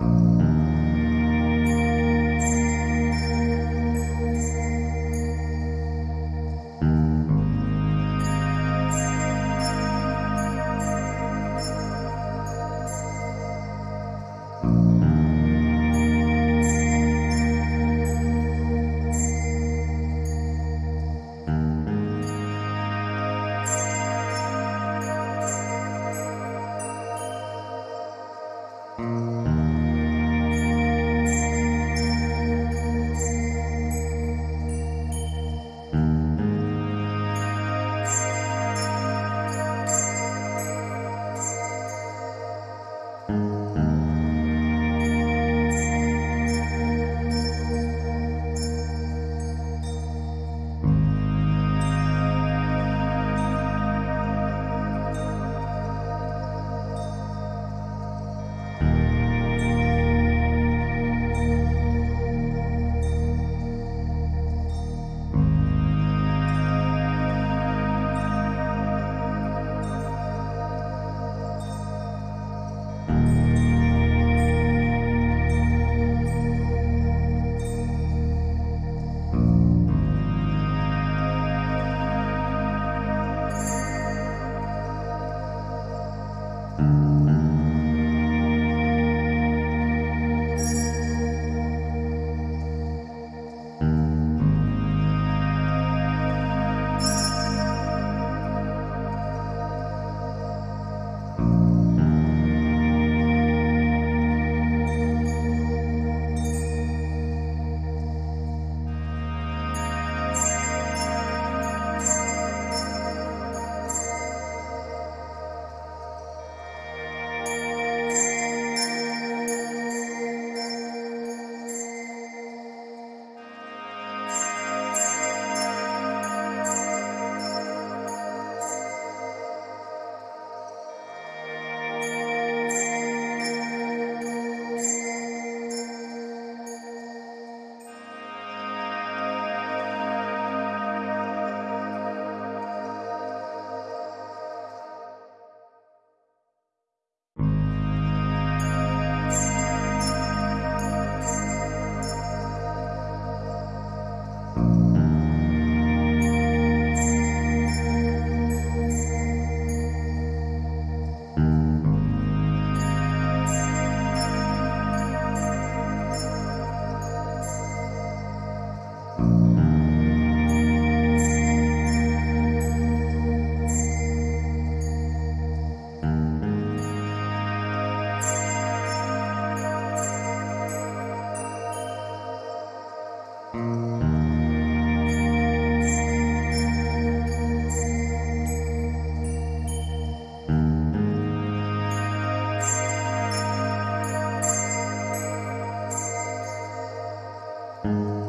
Música Mm-hmm.